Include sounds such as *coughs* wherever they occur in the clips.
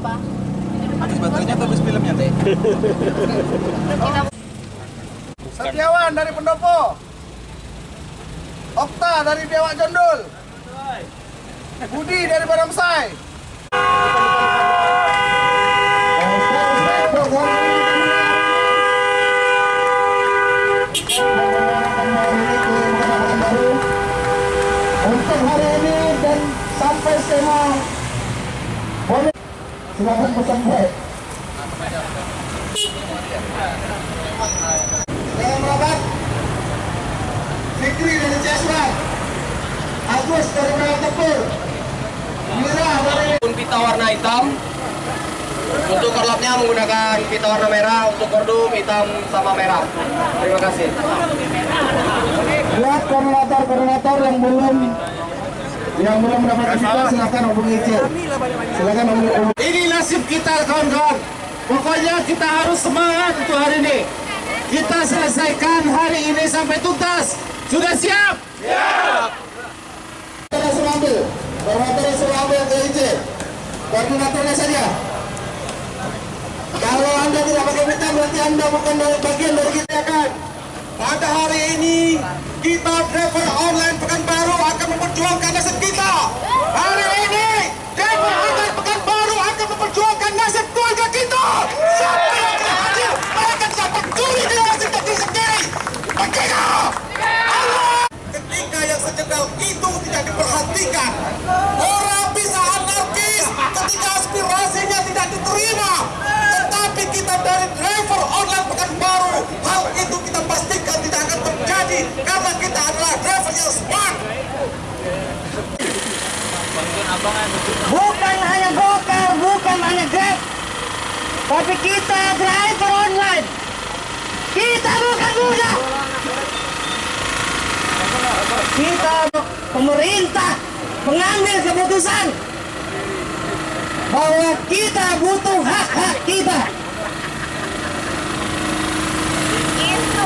apa? Habis baterainya atau habis filmnya, Teh? Kita Setiawan dari Pendopo. Okta dari Biawak Jondol. Budi dari Baramsai. untuk hari ini dan sampai boleh silakan pesan baik Dalam rapat. Fikri dari Ciasman. Agus dari Melayu Tepur. Mira dari pun pita warna hitam untuk korlapnya menggunakan pita warna merah untuk kordum hitam sama merah terima kasih buat koordinator-koordinator yang belum yang belum mendapatkan kita silakan hubungi Icil silakan hubungi Ini nasib kita kawan-kawan. Pokoknya kita harus semangat untuk hari ini. Kita selesaikan hari ini sampai tuntas. Sudah siap? Koordinator suruh ambil koordinator suruh ambil ke Icil. Koordinatornya saja. Kalau anda tidak pakai pita berarti anda bukan dari bagian dari kita kan Pada hari ini kita driver online Pekanbaru akan memperjuangkan nasib kita. Hari ini driver online Pekanbaru akan memperjuangkan nasib keluarga kita. Siapa yang tidak hadir, mereka tidak peduli dengan nasib diri sendiri. Merdeka! Allah! Ketika yang sejenak itu tidak diperhatikan, orang bisa anarkis ketika aspirasinya tidak diterima. Tetapi kita dari driver online Pekanbaru, hal itu kita pastikan tidak akan terjadi karena kita adalah driver yang smart. bukan hanya Gokar, bukan hanya Grab, tapi kita driver online. Kita bukan budak. Kita pemerintah mengambil keputusan bahwa kita butuh hak-hak kita. itu goyah kali.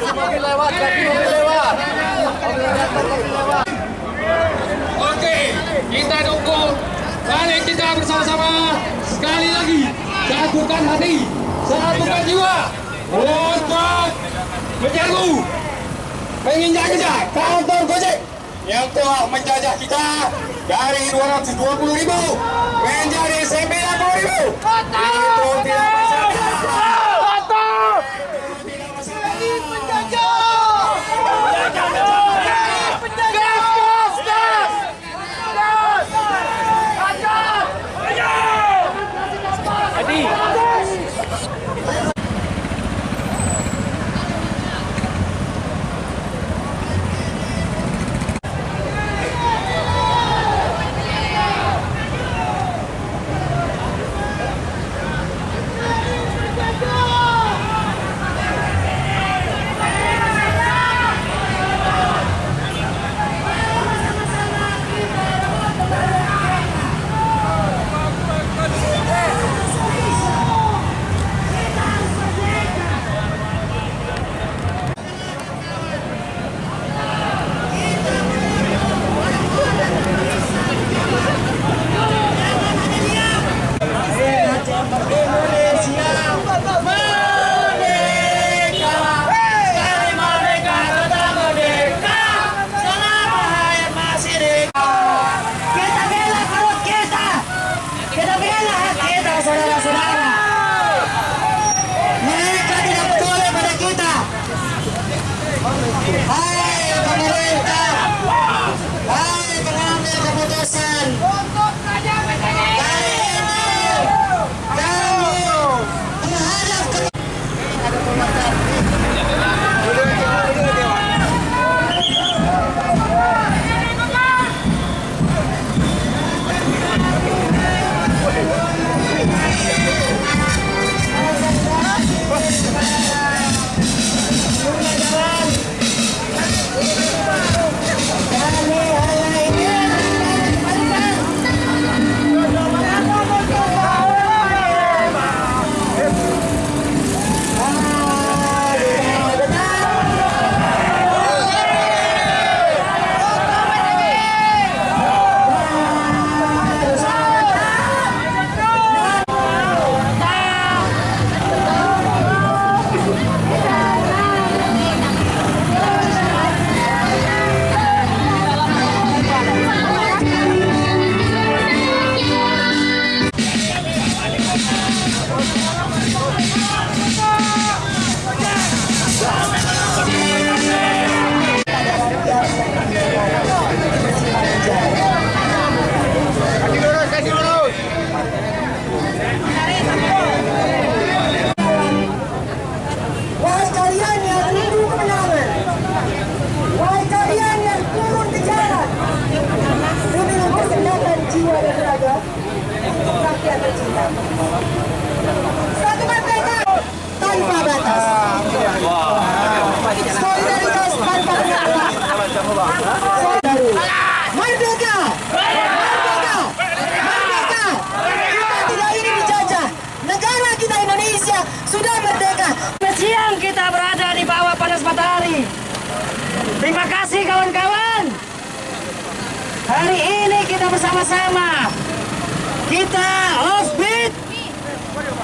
depan Oke, kita dukung. Mari kita bersama-sama sekali lagi satukan hati, satukan jiwa. Untuk menjaga, menginjak-injak kantor Gojek. Yang telah menjajah kita dari 220 ribu menjadi 90 ribu. Itu tidak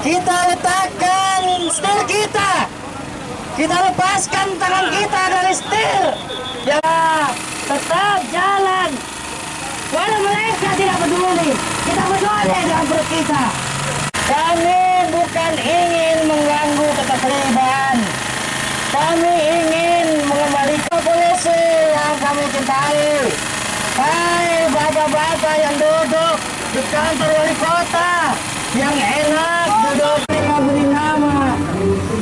Kita letakkan setir kita. Kita lepaskan tangan kita dari setir. Ya, tetap jalan. Walau mereka tidak peduli, kita peduli dengan perut kita. Kami bukan ingin mengganggu ketertiban. Kami ingin mengembalikan polisi yang kami cintai. Hai bapak-bapak yang duduk di kantor wali kota yang enak duduk mereka beri nama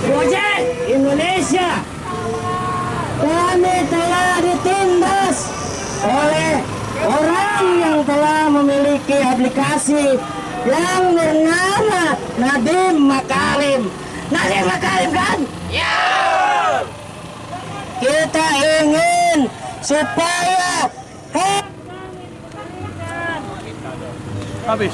Gojek Indonesia kami telah ditindas oleh orang yang telah memiliki aplikasi yang bernama Nadim Makarim. Nadim Makarim kan? Ya. Kita ingin supaya Habis.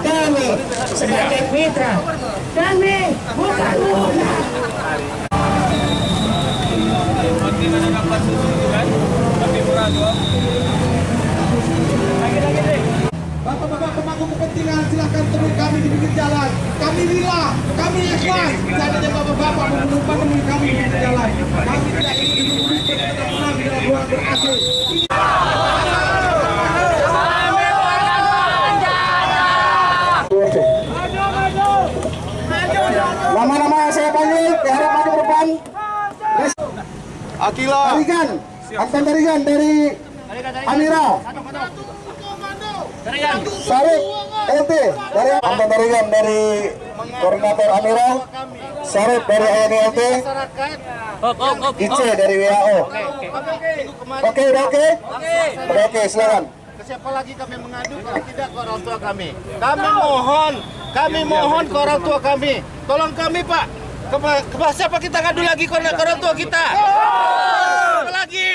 Kami sebagai mitra, kami bukan mudah. Bapak-bapak pemangku kepentingan silakan temui kami di pinggir jalan. Kami rela, kami ikhlas. Seandainya bapak-bapak menemukan temui kami di pinggir jalan. Kami tidak ingin menunggu tidak pernah di dalam ruang ber-AC. Nama-nama yang saya panggil, diharap maju ke depan. Akila. Tarigan, Anton Tarigan dari Amira. Sarip LT dari Anton Tarigan dari koordinator Amira. Sarip dari ANI. Ice dari WHO. Oke, udah oke? Udah oke, silakan. Siapa lagi kami mengadu kalau tidak ke orang tua kami. Kami mohon, kami mohon ke orang tua kami. Tolong kami Pak. Kepa, kepa- siapa kita ngadu lagi ke orang ke orang tua kita? Siapa lagi?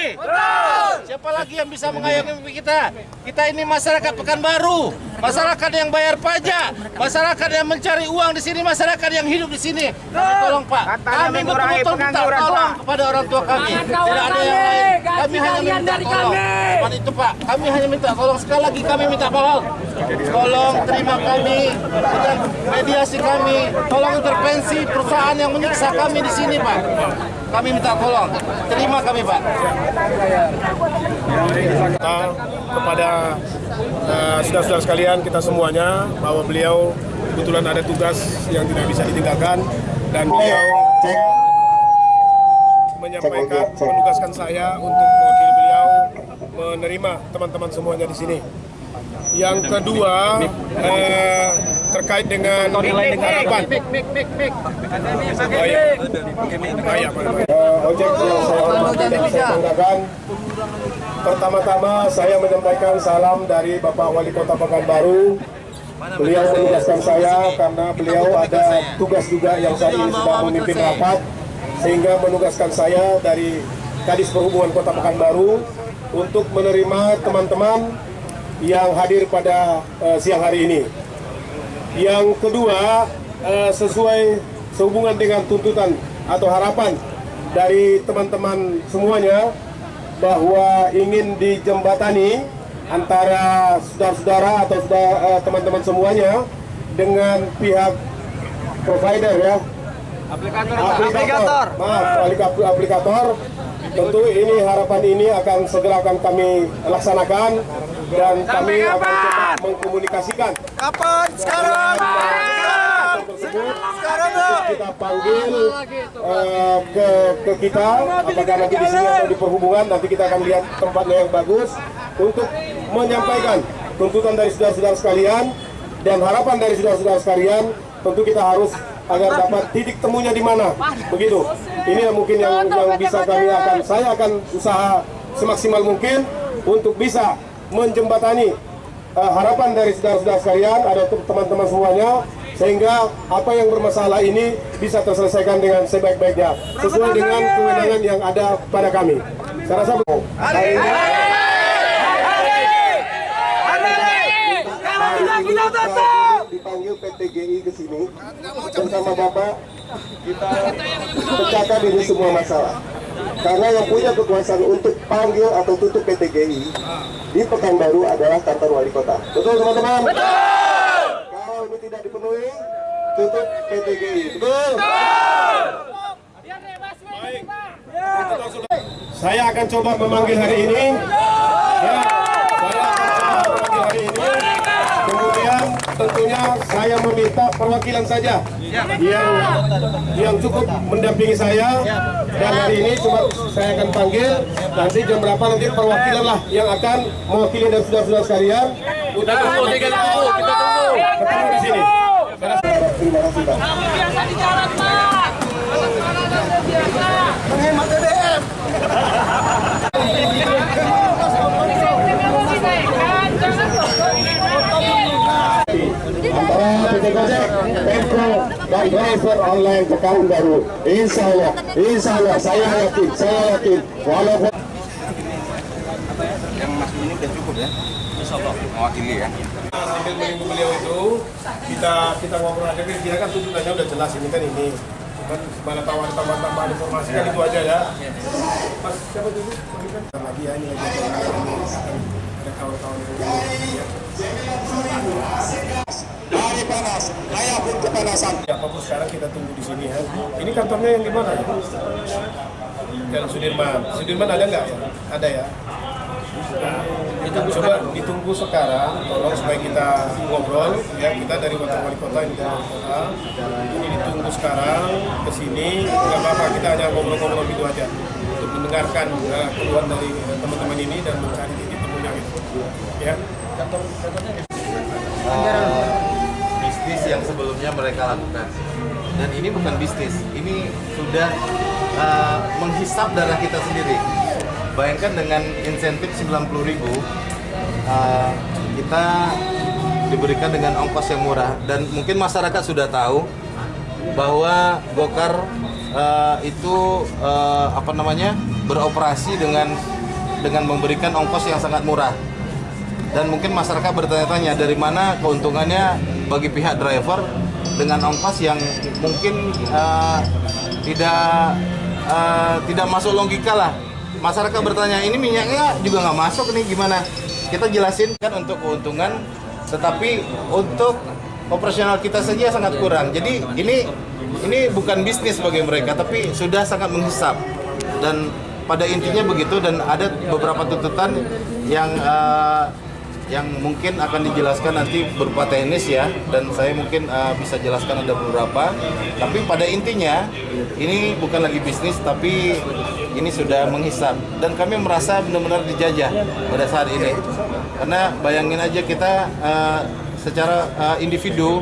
Siapa lagi yang bisa mengayomi kita? Kita ini masyarakat Pekanbaru, masyarakat yang bayar pajak, masyarakat yang mencari uang di sini, masyarakat yang hidup di sini. Kami tolong Pak, kami betul-betul minta tolong kepada orang tua kami. Tidak ada yang lain. Kami hanya minta tolong. Cuma itu Pak, kami hanya minta tolong sekali lagi kami minta tolong. Tolong terima kami mediasi kami. Tolong intervensi perusahaan yang menyiksa kami di sini Pak. Kami minta tolong. Terima kami Pak. Kita kepada eh, saudara-saudara sekalian kita semuanya bahwa beliau kebetulan ada tugas yang tidak bisa ditinggalkan dan beliau Cek. menyampaikan menugaskan saya untuk mewakili beliau menerima teman-teman semuanya di sini. Yang kedua eh, terkait dengan harapan. Oh, iya. Ah, iya. Eh, ojek yang saya hormati dan saya banggakan. Pertama-tama saya menyampaikan salam dari Bapak Wali Kota Pekanbaru. Beliau menugaskan saya karena beliau ada tugas juga yang saya ini sedang memimpin rapat sehingga menugaskan saya dari Kadis Perhubungan Kota Pekanbaru untuk menerima teman-teman yang hadir pada eh, siang hari ini. Yang kedua, eh, sesuai sehubungan dengan tuntutan atau harapan dari teman-teman semuanya bahwa ingin dijembatani antara saudara-saudara atau saudara- eh, teman-teman semuanya dengan pihak provider ya. Aplikator, aplikator. Maaf, aplik- aplikator tentu ini harapan ini akan segera akan kami laksanakan dan kami akan coba mengkomunikasikan Kapan? Sekarang. Tersebut kita panggil eh, ke ke kita apakah nanti di sini atau di perhubungan nanti kita akan lihat tempatnya yang bagus untuk menyampaikan tuntutan dari saudara-saudara sekalian dan harapan dari saudara-saudara sekalian tentu kita harus agar dapat titik temunya di mana. Begitu. Ini yang mungkin yang, yang bisa kami akan saya akan usaha semaksimal mungkin untuk bisa menjembatani eh, harapan dari saudara-saudara sekalian ada teman-teman semuanya sehingga apa yang bermasalah ini bisa terselesaikan dengan sebaik-baiknya sesuai dengan kewenangan yang ada pada kami. Saya rasa hari ini dipanggil PTGI ke sini bersama Bapak kita pecahkan ini semua masalah. Karena yang punya kekuasaan untuk panggil atau tutup PTGI di Pekanbaru adalah kantor wali kota. Betul teman-teman? Kalau ini tidak dipenuhi, tutup PTGI. Betul? Saya akan coba memanggil hari ini. Ya, saya akan coba memanggil hari ini. Kemudian tentunya saya meminta perwakilan saja yang yang cukup mendampingi saya. Dan hari ini cuma saya akan panggil nanti jam berapa nanti perwakilan lah yang akan mewakili dan saudara-saudara sekalian. Kita tunggu, kita tunggu, kita tunggu. Terima kasih dan driver online Pekanbaru. Insya Allah, Insya Allah, saya yakin, saya yakin, walaupun sambil menunggu beliau itu kita kita ngobrol aja dia kan tuntutannya udah jelas ini kan ini cuman mana tawar tambah tambahan informasi kan itu aja ya mas siapa dulu lagi ya ini lagi ada kawan-kawan yang Hari panas. Saya pun kepanasan. Ya, apa pun sekarang kita tunggu di sini ya. Ini kantornya yang di mana ya? Jalan Sudirman. Sudirman ada nggak? Ada ya. Nah, coba ditunggu sekarang, tolong supaya kita ngobrol ya. Kita dari wakil wali kota ini dari kota. Ini ditunggu sekarang ke sini. Nggak apa-apa kita hanya ngobrol-ngobrol gitu aja. Untuk mendengarkan uh, keluhan dari uh, teman-teman ini dan mencari titik temunya gitu. Ya. Eh, bisnis yang sebelumnya mereka lakukan. Dan ini bukan bisnis, ini sudah eh, menghisap darah kita sendiri. Bayangkan dengan insentif 90.000 ribu, eh, kita diberikan dengan ongkos yang murah. Dan mungkin masyarakat sudah tahu bahwa Gokar eh, itu eh, apa namanya beroperasi dengan dengan memberikan ongkos yang sangat murah. Dan mungkin masyarakat bertanya-tanya dari mana keuntungannya bagi pihak driver dengan ongkos yang mungkin eh, tidak eh, tidak masuk logika lah masyarakat bertanya ini minyaknya juga nggak masuk nih gimana? Kita jelasin kan untuk keuntungan tetapi untuk operasional kita saja sangat kurang. Jadi ini ini bukan bisnis bagi mereka tapi sudah sangat menghisap. Dan pada intinya begitu dan ada beberapa tuntutan yang eh, yang mungkin akan dijelaskan nanti berupa teknis ya. Dan saya mungkin uh, bisa jelaskan ada beberapa. Tapi pada intinya ini bukan lagi bisnis tapi ini sudah menghisap. Dan kami merasa benar-benar dijajah pada saat ini. Karena bayangin aja kita uh, secara uh, individu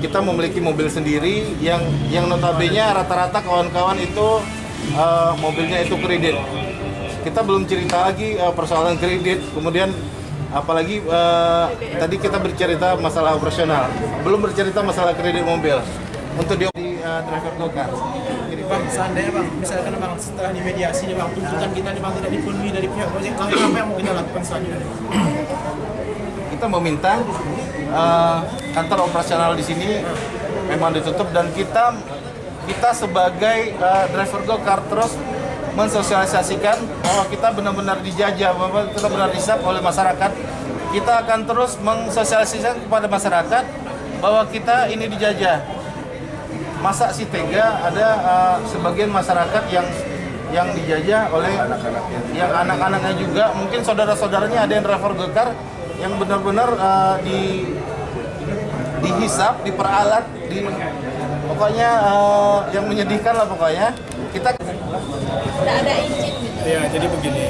kita memiliki mobil sendiri yang yang notabene rata-rata kawan-kawan itu uh, mobilnya itu kredit. Kita belum cerita lagi uh, persoalan kredit. Kemudian apalagi eh, tadi kita bercerita masalah operasional. Belum bercerita masalah kredit mobil. Untuk di, di eh, driver gokar Bang, seandainya bang, misalkan bang setelah dimediasi nih bang, tuntutan kita nih bang tidak dipenuhi dari pihak Gojek, apa yang mau kita lakukan selanjutnya? kita meminta eh, kantor operasional di sini memang ditutup dan kita kita sebagai eh, driver gokar terus mensosialisasikan bahwa kita benar-benar dijajah, bahwa kita benar disap oleh masyarakat. Kita akan terus mensosialisasikan kepada masyarakat bahwa kita ini dijajah. Masa si tega ada eh, sebagian masyarakat yang yang dijajah oleh yang anak-anaknya juga mungkin saudara-saudaranya ada yang driver gekar yang benar-benar eh, di dihisap, diperalat, di pokoknya eh, yang menyedihkan lah pokoknya. Kita Tidak ada izin gitu. Ya, jadi begini.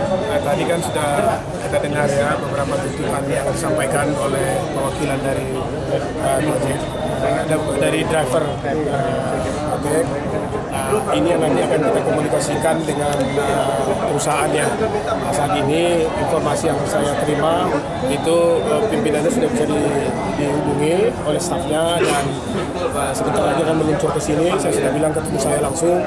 Nah, tadi kan sudah kita dengar ya beberapa tuntutan yang disampaikan oleh perwakilan dari uh, Gojek, ada dari driver uh, Gojek. Nah, ini yang nanti akan kita komunikasikan dengan uh, perusahaannya. Nah, saat ini informasi yang saya terima itu uh, pimpinannya sudah bisa di- dihubungi oleh stafnya dan uh, sebentar lagi akan meluncur ke sini. Saya sudah bilang ketemu saya langsung.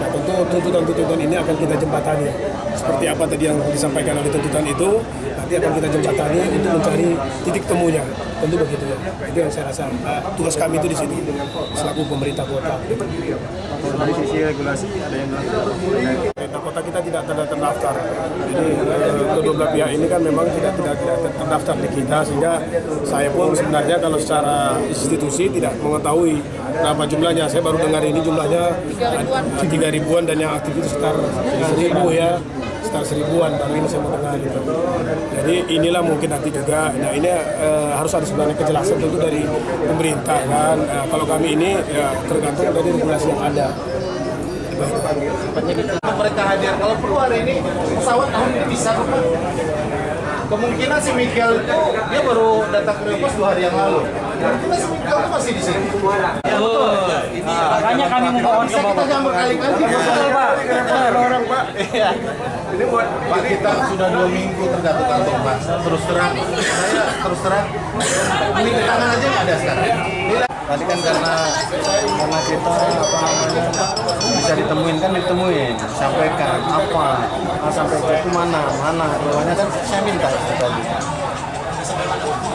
Nah, tentu tuntutan-tuntutan ini akan kita jembatani. Seperti apa tadi yang disampaikan oleh tuntutan itu, nanti akan kita jembatani untuk mencari titik temunya. Tentu begitu. Itu yang saya rasa. uh, tugas kami itu di sini selaku pemerintah kota. Dari sisi regulasi ada yang Pemerintah kota kita tidak terdaftar. Jadi eh, kedua belah pihak ini kan memang tidak tidak tidak terdaftar di kita sehingga saya pun sebenarnya kalau secara institusi tidak mengetahui berapa jumlahnya. Saya baru dengar ini jumlahnya tiga ribuan dan yang aktif itu sekitar seribu ya sekitar seribuan baru ini saya mau dengar itu. Jadi inilah mungkin nanti juga. Nah ini eh, harus ada sebenarnya kejelasan tentu dari pemerintah kan. Eh, kalau kami ini ya tergantung dari regulasi yang ada. mereka hadir. Kalau perlu hari ini pesawat tahun ini bisa kok, Pak. Kemungkinan si Michael itu dia baru datang ke Riopos dua hari yang lalu. Kita si Michael itu masih di sini. Ya betul. Ini Makanya kami memohon bisa kita campur kalikan orang Pak. Iya. Ini buat Pak kita sudah dua minggu tergantung kantong Pak. Terus terang, saya terus terang. Ini tangan aja nggak ada sekarang. Tadi kan karena karena kita apa namanya bisa ditemuin kan ditemuin, sampaikan apa, ah, sampai itu mana, mana, bawahnya kan saya minta itu tadi.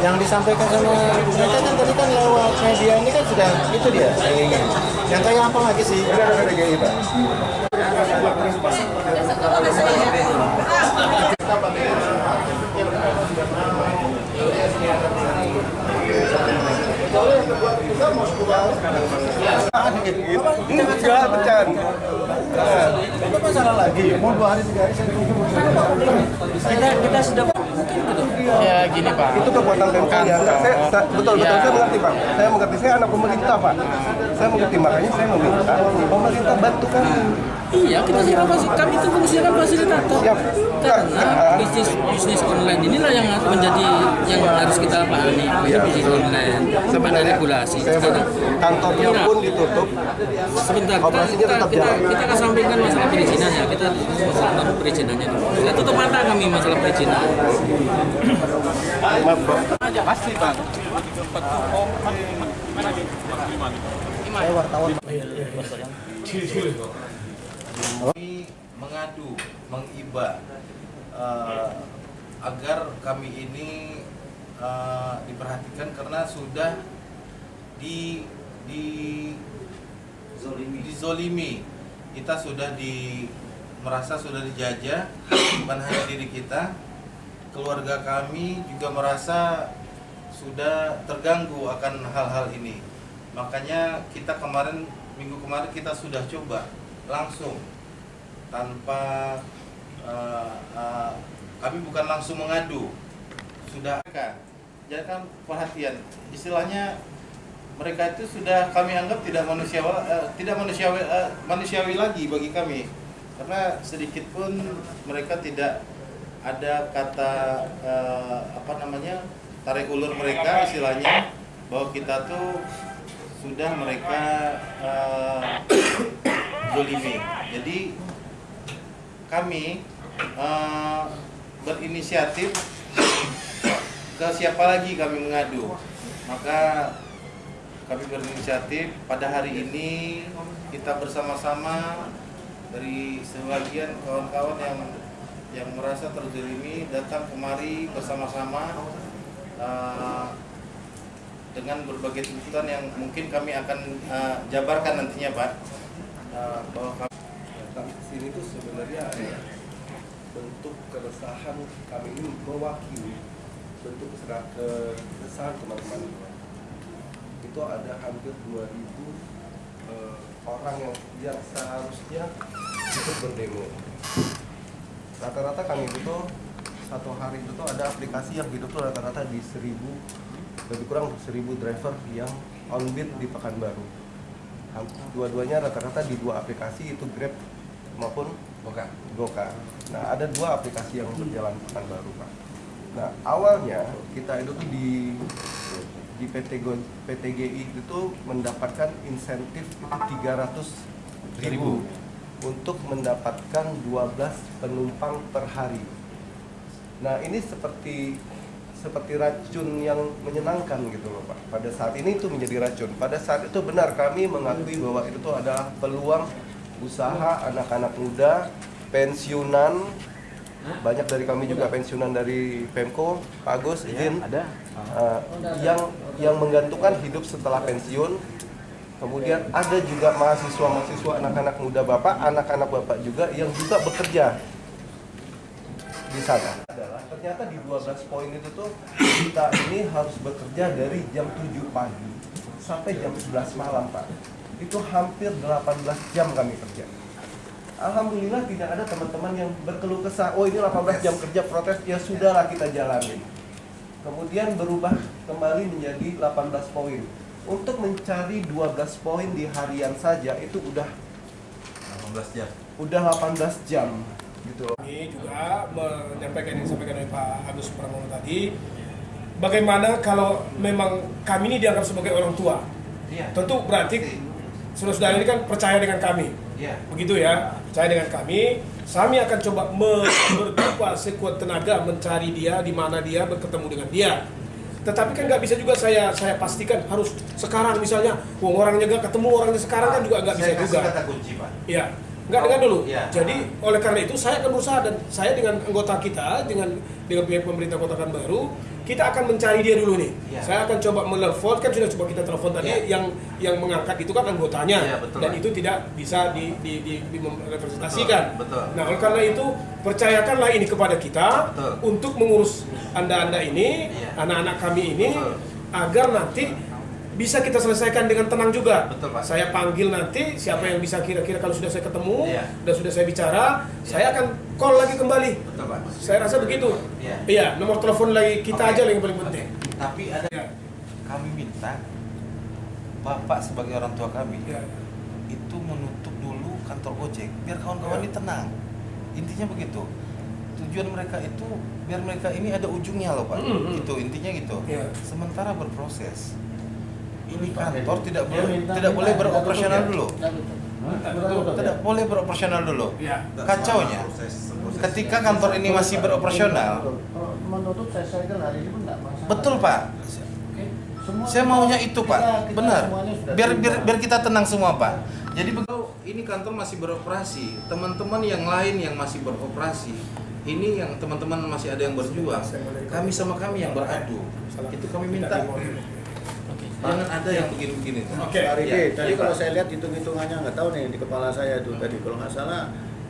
Yang disampaikan sama mereka kan tadi kan lewat media ini kan sudah itu dia saya ingin. Yang kayak apa lagi sih? Enggak, bercanda. Itu masalah lagi. Mau dua hari tiga hari saya tunggu. Kita kita sudah ya gini Pak. Itu kekuatan Pemkot ya. Saya, saya- betul, betul, saya mengerti Pak. Saya mengerti, saya anak pemerintah Pak. Saya mengerti, makanya saya meminta pemerintah bantu kami. Iya, kita siapa kami itu fungsikan fasilitator. Siap. Karena bisnis bisnis online inilah yang menjadi yang harus kita pahami. Itu bisnis online. Sampai ada regulasi. Sekarang kantornya Iya. pun ditutup. sebentar kita Operasinya kita tetap kita, jalan. kita kesampingkan masalah perizinannya. Kita masalah perizinannya dulu. Kita tutup mata kami masalah perizinan. Pasti Bang. Kami mengadu, mengiba eh, agar kami ini eh, diperhatikan karena sudah di di dizolimi. Kita sudah di merasa sudah dijajah bukan hanya diri kita, keluarga kami juga merasa sudah terganggu akan hal-hal ini. Makanya kita kemarin minggu kemarin kita sudah coba langsung tanpa eh, eh, kami bukan langsung mengadu. Sudah kan? Jangan perhatian. Istilahnya mereka itu sudah kami anggap tidak manusiawi eh, tidak manusiawi eh, manusiawi lagi bagi kami. Karena sedikit pun mereka tidak ada kata eh, apa namanya tarik ulur mereka istilahnya bahwa kita tuh sudah mereka *coughs* zolimi. Jadi kami eh, berinisiatif *coughs* ke siapa lagi kami mengadu. Maka kami berinisiatif pada hari ini kita bersama-sama dari sebagian kawan-kawan yang yang merasa terzalimi datang kemari bersama-sama eh, dengan berbagai tuntutan yang mungkin kami akan eh, jabarkan nantinya Pak Eh, bahwa kami Kami sini itu sebenarnya ada bentuk keresahan kami ini mewakili bentuk keresahan teman-teman itu ada hampir 2000 eh, orang yang yang seharusnya ikut berdemo. Rata-rata kami butuh satu hari itu tuh ada aplikasi yang hidup tuh rata-rata di seribu lebih kurang seribu driver yang on beat di Pekanbaru. Dua-duanya rata-rata di dua aplikasi itu Grab maupun Goka. Goka. Nah ada dua aplikasi yang berjalan Pekanbaru Pak. Nah awalnya kita itu tuh di di PT Go- PTGI itu mendapatkan insentif itu 300 ribu untuk mendapatkan 12 penumpang per hari. Nah ini seperti seperti racun yang menyenangkan gitu loh Pak. Pada saat ini itu menjadi racun. Pada saat itu benar kami mengakui bahwa itu tuh adalah peluang usaha anak-anak muda pensiunan banyak dari kami juga pensiunan dari Pemko, Pak Agus, izin ada yang yang menggantungkan hidup setelah pensiun. Kemudian ada juga mahasiswa-mahasiswa anak-anak muda Bapak, anak-anak Bapak juga yang juga bekerja di sana. Adalah ternyata di 12 poin itu tuh kita ini harus bekerja dari jam 7 pagi sampai jam 11 malam, Pak. Itu hampir 18 jam kami kerja. Alhamdulillah tidak ada teman-teman yang berkeluh kesah, oh ini 18 jam kerja protes, ya sudahlah kita jalanin. Kemudian berubah kembali menjadi 18 poin. Untuk mencari 12 poin di harian saja itu udah 18 jam. Udah 18 jam gitu. Kami juga menyampaikan yang disampaikan oleh Pak Agus Pramono tadi, bagaimana kalau memang kami ini dianggap sebagai orang tua. Iya. Tentu berarti saudara-saudara ini kan percaya dengan kami. Iya. Begitu ya, percaya dengan kami. Kami akan coba berdoa *coughs* sekuat tenaga mencari dia, di mana dia, berketemu dengan dia. Tetapi kan nggak bisa juga saya saya pastikan harus sekarang misalnya, wong orangnya nggak ketemu orangnya sekarang kan juga nggak bisa Saya kasih juga. kata kunci, Pak. Iya. Enggak dengar dulu. Iya. Jadi oleh karena itu saya akan berusaha dan saya dengan anggota kita dengan dengan pihak pemerintah Kota Baru kita akan mencari dia dulu nih. Iya. Saya akan coba menelpon kan sudah coba kita telepon tadi Iya. yang yang mengangkat itu kan anggotanya Iya, betul, dan itu tidak bisa di di di, di representasikan. Betul, betul. Nah, oleh karena itu percayakanlah ini kepada kita Betul. untuk mengurus Anda-anda ini, Iya. anak-anak kami ini Betul. agar nanti bisa kita selesaikan dengan tenang juga. Betul, Pak. Saya panggil nanti siapa yang bisa kira-kira kalau sudah saya ketemu Iya. dan sudah saya bicara, saya akan call lagi kembali. Betul, Pak. Saya rasa begitu. Iya. Iya, nomor telepon lagi kita Oke. aja yang paling penting. Tapi ada Iya. kami minta Bapak sebagai orang tua kami Iya. itu menutup dulu kantor Gojek biar kawan-kawan Iya. ini tenang. Intinya begitu. Tujuan mereka itu biar mereka ini ada ujungnya loh Pak. Mm, mm. Itu intinya gitu. Iya. Sementara berproses ini kantor tidak boleh tidak boleh beroperasional dulu. Tidak boleh beroperasional dulu. Iya. Kacaunya. Ketika kantor ini masih beroperasional, Kalau betul Pak. Oke. Semua Saya maunya itu Pak, kita- kita benar. Biar biar biar kita tenang semua Pak. Jadi begitu ini kantor masih beroperasi, teman-teman yang lain yang masih beroperasi, ini yang teman-teman masih ada yang berjuang, kami sama kami yang beradu. Itu kami minta. Jangan ada yang begini-begini. Oke. Pak Riki, Iya, tadi iya, kalau Pak. saya lihat hitung-hitungannya nggak tahu nih di kepala saya itu tadi kalau nggak salah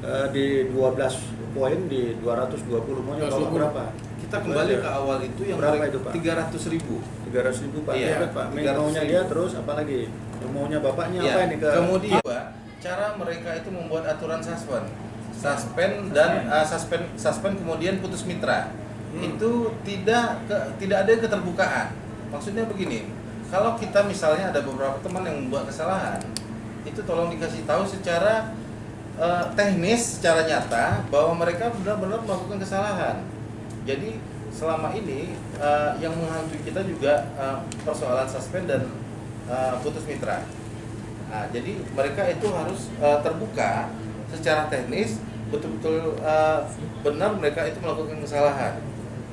eh, di 12 poin di 220 maunya bapak 220. berapa? Kita kembali ke awal itu yang Berapa itu, Pak? 300 ribu. 300 ribu Pak. Iya, Pak. 300 Maunya dia terus apalagi? Maunya bapaknya Ya, apa ini ke kemudian cara mereka itu membuat aturan suspend, suspend dan uh, suspend, suspend kemudian putus mitra. Itu tidak ke, tidak ada keterbukaan. Maksudnya begini, kalau kita misalnya ada beberapa teman yang membuat kesalahan, itu tolong dikasih tahu secara uh, teknis, secara nyata bahwa mereka benar-benar melakukan kesalahan. Jadi selama ini uh, yang menghantui kita juga uh, persoalan suspend dan uh, putus mitra. Nah, jadi mereka itu harus uh, terbuka secara teknis betul-betul uh, benar mereka itu melakukan kesalahan.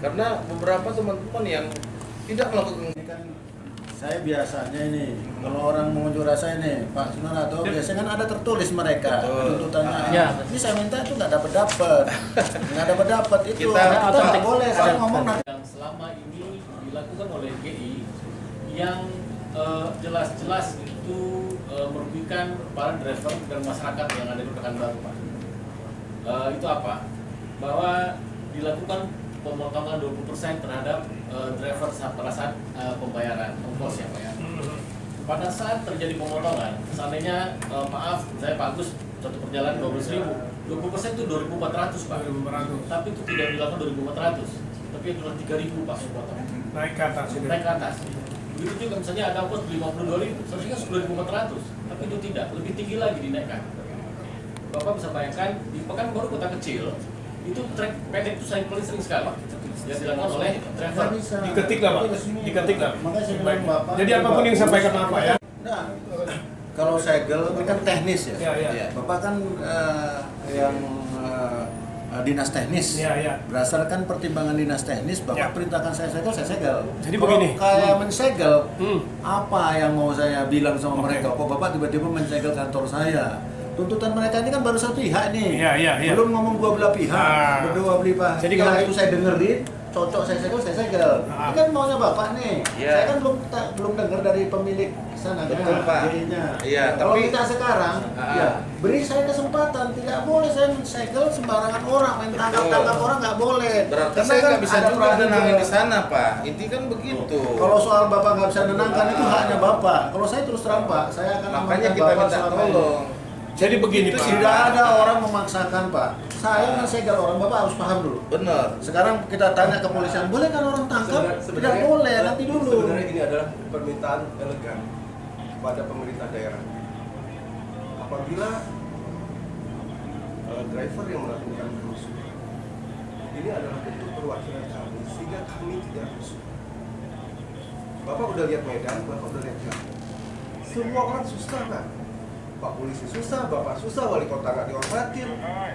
Karena beberapa teman-teman yang tidak melakukan kan saya biasanya ini kalau orang mengunjuk rasa ini Pak Sunarto biasanya kan ada tertulis mereka tuntutannya. Ya. Ini saya minta itu nggak dapat dapat, nggak dapat dapat itu. Kita- Kita nggak boleh kalau ngomong nanti. yang selama ini dilakukan oleh GI yang eh, jelas-jelas itu eh, merugikan para driver dan masyarakat yang ada di Pekanbaru Pak. Eh, itu apa? Bahwa dilakukan pemotongan 20% terhadap eh, driver saat pada saat eh, pembayaran ongkos ya Pak ya. pada saat terjadi pemotongan, seandainya eh, maaf, saya Pak Agus satu perjalanan 12 ribu, 20 persen itu 2.400 Pak. 2.400. Tapi itu tidak dilakukan 2.400, tapi itu adalah 3.000 Pak sepotong. Naik ke atas ini. Naik ke atas. Begitu juga misalnya ada ongkos 52 ribu, seharusnya 10.400, tapi itu tidak, lebih tinggi lagi dinaikkan. Bapak bisa bayangkan di Pekanbaru kota kecil itu trek pendek itu saya paling sering sekali yang dilakukan oleh driver. Diketik lah Pak, diketik lah. Baik. Jadi apa pun yang disampaikan Bapak ya. Nah, kalau segel itu kan teknis ya. Ya, ya. Bapak kan eh, yang eh, dinas teknis. Ya, ya. Berdasarkan pertimbangan dinas teknis, Bapak perintahkan saya segel, saya segel. Jadi Kalau begini. Kayak Hmm. mensegel, apa yang mau saya bilang sama mereka? Kok Bapak tiba-tiba mensegel kantor saya? Tuntutan mereka ini kan baru satu pihak nih. Iya, iya, iya. Belum ngomong dua belah pihak. Ah. Berdua belah pihak. Jadi kalau- itu saya dengerin, cocok saya segel, saya segel. Ini kan maunya Bapak nih. Iya. Saya kan belum ta- belum dengar dari pemilik sana Betul, Pak. Jadinya. Iya, Kalau tapi- kita sekarang, Ah. ya beri saya kesempatan. Tidak boleh saya segel sembarangan orang, main tangkap-tangkap orang nggak boleh. Berarti Karena saya kan nggak bisa ada juga nenangin di sana, Pak. Inti kan begitu. Kalau soal bapak nggak bisa nenangkan itu haknya bapak. Kalau saya terus terang pak, saya akan Makanya kita bapak minta tolong. Jadi begini Pak. tidak ada orang memaksakan pak. Saya mensegel orang bapak harus paham dulu. Benar. Sekarang kita tanya kepolisian, boleh kan orang tangkap? Tidak boleh, nanti dulu. Sebenarnya ini adalah permintaan elegan kepada pemerintah daerah. Apabila eh, driver yang melakukan kerusuhan ini adalah bentuk perwakilan kami sehingga kami tidak rusuh. Bapak udah lihat Medan, Bapak udah lihat Jakarta. Semua orang susah kan? Pak polisi susah, Bapak susah, wali kota nggak dihormatin,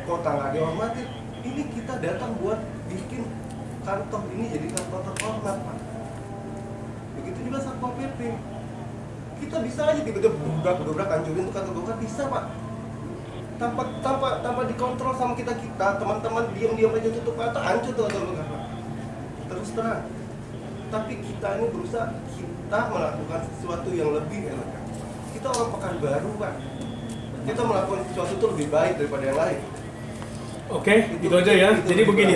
kota nggak dihormatin. Ini kita datang buat bikin kantor ini jadi kantor terhormat, Pak. Begitu juga Satpol PP. Kita bisa aja tiba-tiba dobrak hancurin tuh kantor Golkar bisa, Pak. Tanpa tanpa tanpa dikontrol sama kita kita, teman-teman diam-diam aja tutup mata hancur tuh kantor. Terus terang. Tapi kita ini berusaha kita melakukan sesuatu yang lebih elegan. Kita orang Pekanbaru, Pak. Kita melakukan sesuatu itu lebih baik daripada yang lain. Oke, itu aja ya. Jadi begini.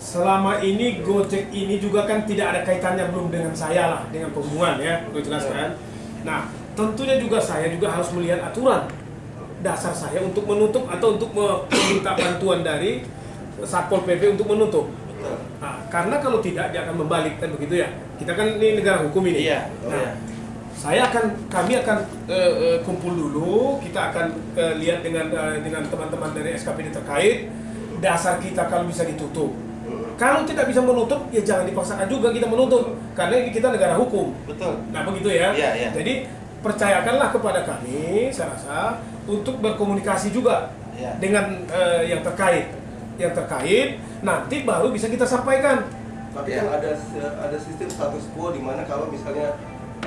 Selama ini Gojek ini juga kan tidak ada kaitannya belum dengan saya lah, dengan pembunuhan ya, gue jelaskan. Nah, tentunya juga saya juga harus melihat aturan dasar saya untuk menutup atau untuk meminta bantuan dari Satpol PP untuk menutup. Nah, karena kalau tidak dia akan membalik kan begitu ya. Kita kan ini negara hukum ini. Iya. Nah, saya akan kami akan eh, eh, kumpul dulu, kita akan eh, lihat dengan eh, dengan teman-teman dari SKPD terkait dasar kita kalau bisa ditutup. Kalau tidak bisa menutup, ya jangan dipaksakan juga kita menutup, karena ini kita negara hukum. Betul. Nah begitu ya. Iya, iya. Jadi percayakanlah kepada kami, saya rasa untuk berkomunikasi juga Iya. dengan eh, yang terkait, yang terkait nanti baru bisa kita sampaikan. Tapi kan ada ada sistem status quo di mana kalau misalnya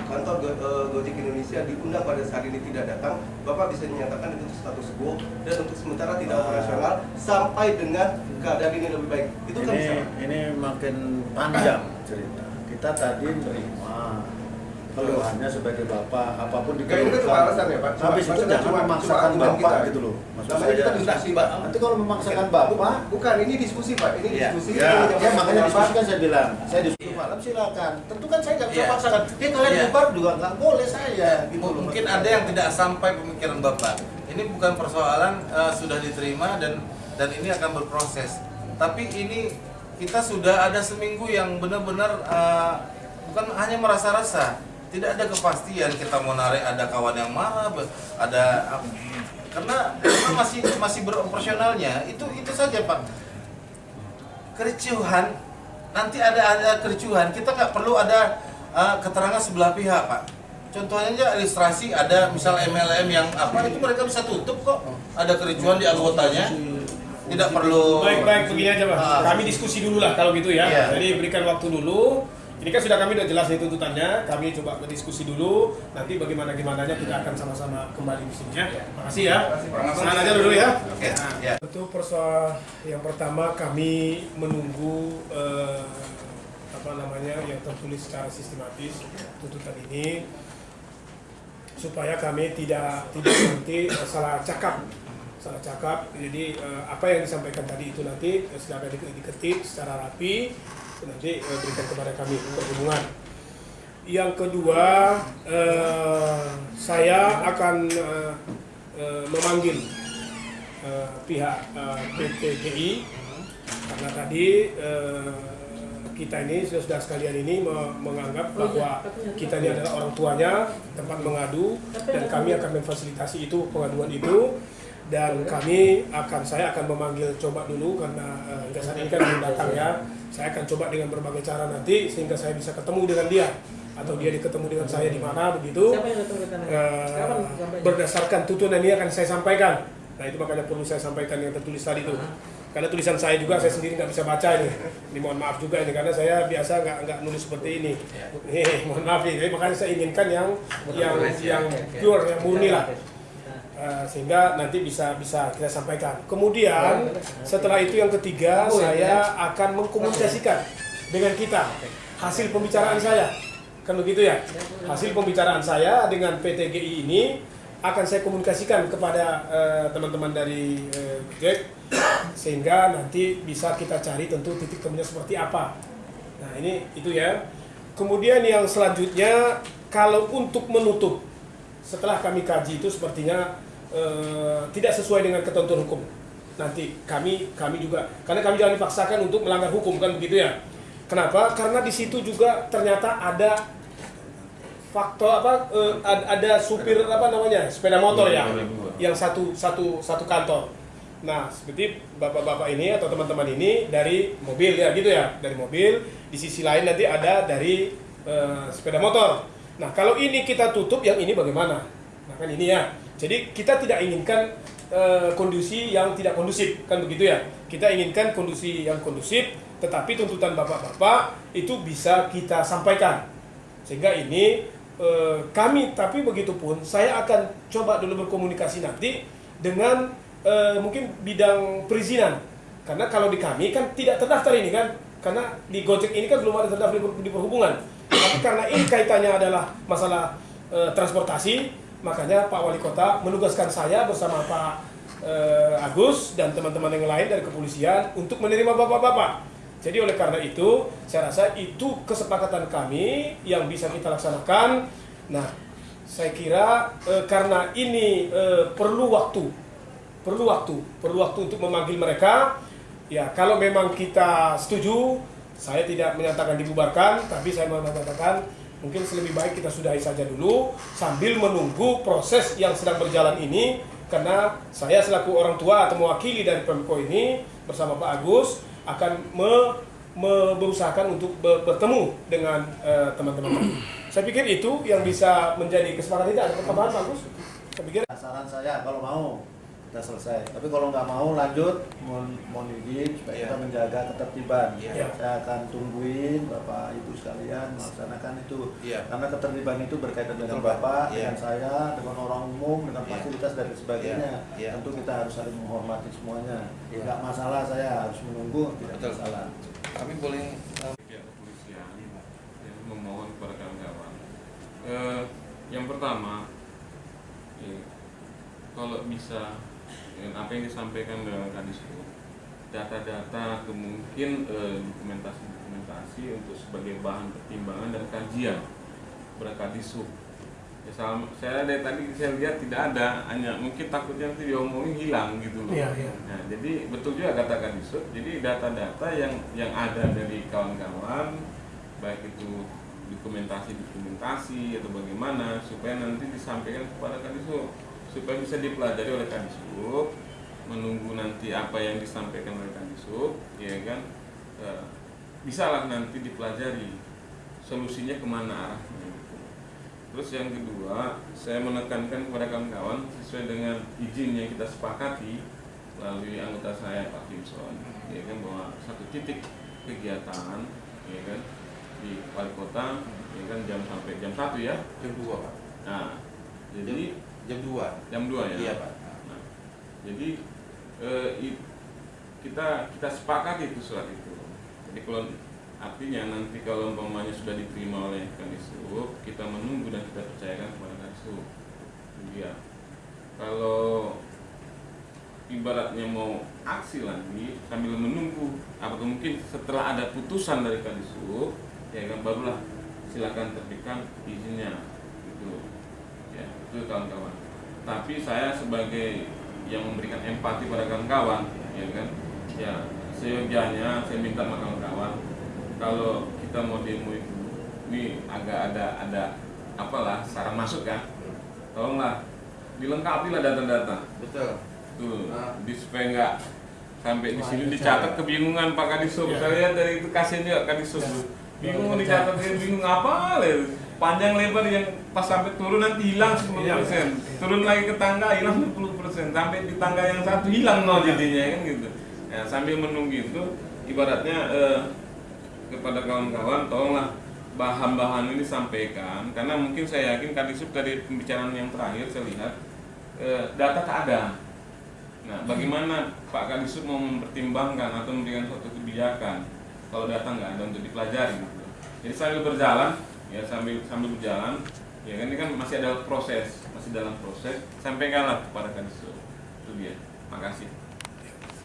kantor Go- eh, Gojek Indonesia diundang pada saat ini tidak datang, Bapak bisa menyatakan itu status quo dan untuk sementara tidak operasional sampai dengan keadaan ini lebih baik. Itu kan bisa. ini ini makin panjang cerita. Kita tadi terima keluhannya sebagai bapak apa pun kan alasan ya, Pak? Cuma- Habis itu jangan cuma- memaksakan cuma bapak kita. gitu loh. Maksud Namanya saya. kita diskusi, Pak. Nanti kalau memaksakan bapak, Bukan, ini diskusi Pak, ini Ya, diskusi. ya, ya, yang makanya diskusi kan saya bilang, saya diskusi malam silakan. Tentu kan saya nggak bisa Iya. paksakan. Eh kalian Iya. bubar juga nggak boleh saya. Gitu loh. Mungkin ada yang tidak sampai pemikiran Bapak. Ini bukan persoalan eh, sudah diterima dan dan ini akan berproses. Tapi ini kita sudah ada seminggu yang benar-benar eh, bukan hanya merasa-rasa, tidak ada kepastian kita mau narik ada kawan yang marah, ada karena karena masih masih beroperasionalnya itu itu saja Pak. Kericuhan nanti ada ada kericuhan kita nggak perlu ada eh, keterangan sebelah pihak Pak. Contohnya aja ilustrasi ada misal MLM yang apa itu mereka bisa tutup kok. Ada kericuhan di anggotanya. Tidak perlu Baik-baik begini aja Pak. Ah. Kami diskusi dulu lah kalau gitu ya. Iya. Jadi berikan waktu dulu. Ini kan sudah kami udah jelas nih tuntutannya. Kami coba berdiskusi dulu. Nanti bagaimana gimananya kita akan sama-sama kembali di sini ya. Makasih ya. Senang aja dulu ya. Oke. Ya. Untuk persoal yang pertama kami menunggu eh, apa namanya yang tertulis secara sistematis tuntutan ini supaya kami tidak tidak nanti salah cakap salah cakap jadi eh, apa yang disampaikan tadi itu nanti eh, silakan di- diketik secara rapi nanti eh, berikan kepada kami perhubungan. Yang kedua eh, saya akan eh, eh, memanggil eh, pihak eh, PT GI karena tadi eh, kita ini saudara sekalian ini me- menganggap bahwa kita ini adalah orang tuanya tempat mengadu dan kami akan memfasilitasi itu pengaduan itu dan kami akan saya akan memanggil coba dulu karena eh, hingga saat ini kan belum datang ya. Saya akan coba dengan berbagai cara nanti sehingga saya bisa ketemu dengan dia. Atau dia ketemu dengan saya di mana begitu. Siapa yang sampainya? berdasarkan tuntunan ini akan saya sampaikan. Nah itu makanya perlu saya sampaikan yang tertulis tadi itu. Karena tulisan saya juga saya sendiri nggak bisa baca ini. Ini mohon maaf juga ini karena saya biasa nggak nggak nulis seperti ini. Nih, mohon maaf ini. Jadi makanya saya inginkan yang yang yang pure yang murni lah Eh, sehingga nanti bisa bisa kita sampaikan. Kemudian setelah itu yang ketiga saya akan mengkomunikasikan dengan kita hasil pembicaraan saya kan begitu ya hasil pembicaraan saya dengan PT GI ini akan saya komunikasikan kepada eh, teman-teman dari eh, Jack sehingga nanti bisa kita cari tentu titik temunya seperti apa. Nah ini itu ya. Kemudian yang selanjutnya kalau untuk menutup setelah kami kaji itu sepertinya eh, tidak sesuai dengan ketentuan hukum. Nanti kami kami juga karena kami jangan dipaksakan untuk melanggar hukum kan begitu ya. Kenapa? Karena di situ juga ternyata ada faktor apa ad- ada supir apa namanya sepeda motor ya yang satu satu satu kantor. Nah seperti bapak-bapak ini atau teman-teman ini dari mobil ya gitu ya dari mobil di sisi lain nanti ada dari eh, sepeda motor. Nah kalau ini kita tutup yang ini bagaimana? Nah kan ini ya. Jadi kita tidak inginkan eh, kondisi yang tidak kondusif kan begitu ya. Kita inginkan kondisi yang kondusif tetapi tuntutan bapak-bapak itu bisa kita sampaikan. Sehingga ini eh, kami tapi begitu pun saya akan coba dulu berkomunikasi nanti dengan eh, mungkin bidang perizinan. Karena kalau di kami kan tidak terdaftar ini kan? Karena di Gojek ini kan belum ada terdaftar di, di perhubungan. Tapi karena ini kaitannya adalah masalah eh, transportasi makanya Pak Wali Kota menugaskan saya bersama Pak eh, Agus dan teman-teman yang lain dari kepolisian untuk menerima bapak-bapak jadi oleh karena itu, saya rasa itu kesepakatan kami yang bisa kita laksanakan. Nah, saya kira eh, karena ini eh, perlu waktu, perlu waktu, perlu waktu untuk memanggil mereka. Ya, kalau memang kita setuju, saya tidak menyatakan dibubarkan, tapi saya menyatakan mungkin lebih baik kita sudahi saja dulu sambil menunggu proses yang sedang berjalan ini karena saya selaku orang tua atau mewakili dari Pemko ini bersama Pak Agus akan me, me- berusahakan untuk be- bertemu dengan eh, teman-teman. saya pikir itu yang bisa menjadi kesepakatan kita. Ada pertambahan Pak Agus? Saya pikir saran saya kalau mau kita selesai tapi kalau nggak mau lanjut mohon mohon izin supaya kita menjaga ketertiban Iya. saya akan tungguin bapak ibu sekalian melaksanakan itu Iya. karena ketertiban itu berkaitan dengan Betul, bapak Iya. dengan saya dengan orang umum dengan Iya. fasilitas dan sebagainya Iya. Iya. tentu kita harus saling menghormati semuanya Iya. nggak masalah saya harus menunggu tidak Betul. masalah Kami boleh kepolisian yang memohon kepada kawan-kawan. Eh, yang pertama, ya, kalau bisa dengan apa yang disampaikan dalam kadisku, data-data mungkin eh, dokumentasi-dokumentasi untuk sebagai bahan pertimbangan dan kajian kepada kadisub. Ya, sama- saya dari tadi saya lihat tidak ada, hanya mungkin takutnya nanti diomongin hilang gitu loh. Iya, iya. Nah, jadi betul juga kata Kadisub. Jadi data-data yang yang ada dari kawan-kawan, baik itu dokumentasi-dokumentasi atau bagaimana, supaya nanti disampaikan kepada Kadisub, supaya bisa dipelajari oleh Kadisub, menunggu nanti apa yang disampaikan oleh Kadisub, ya kan, eh, bisalah nanti dipelajari solusinya ke mana arahnya. gitu. Terus yang kedua, saya menekankan kepada kawan-kawan sesuai dengan izin yang kita sepakati melalui anggota saya Pak Kimson, ya kan bahwa satu titik kegiatan, ya kan di wali kota, ya kan jam sampai jam satu ya. Jam 2 Pak. Nah, jadi Jam 2 jam 2 ya. Iya Pak. Nah, jadi eh, kita kita sepakati itu surat itu. Jadi kalau artinya nanti kalau umpamanya sudah diterima oleh Kadisub, kita menunggu dan kita percayakan kepada Kadisub. Iya. Kalau ibaratnya mau aksi lagi sambil menunggu atau mungkin setelah ada putusan dari Kadisub, ya kan barulah silakan terbitkan izinnya ya itu kawan-kawan tapi saya sebagai yang memberikan empati pada kawan-kawan ya kan? Ya seyogianya saya minta sama kawan-kawan kalau kita mau demo itu ini agak ada ada apalah saran masuk kan? Tolonglah dilengkapi lah data-data. Betul. Tuh di supaya nggak sampai di sini dicatat kebingungan Pak Kadisub. Saya lihat dari itu kasihan juga Kadisub. Bingung dicatat bingung apa panjang lebar yang pas sampai turun nanti hilang 10 persen. Turun lagi ke tangga hilang 10 persen. Sampai di tangga yang satu hilang nol jadinya kan gitu. Ya, sambil menunggu itu ibaratnya eh, kepada kawan-kawan tolonglah bahan-bahan ini disampaikan. Karena mungkin saya yakin Kadisub dari pembicaraan yang terakhir saya lihat eh, data tak ada. Nah bagaimana Pak Kadisub mau mempertimbangkan atau memberikan suatu kebijakan kalau data nggak ada untuk dipelajari gitu. jadi sambil berjalan ya sambil sambil berjalan ya kan ini kan masih ada proses masih dalam proses. Sampaikanlah kepada Kadisub itu dia. Makasih.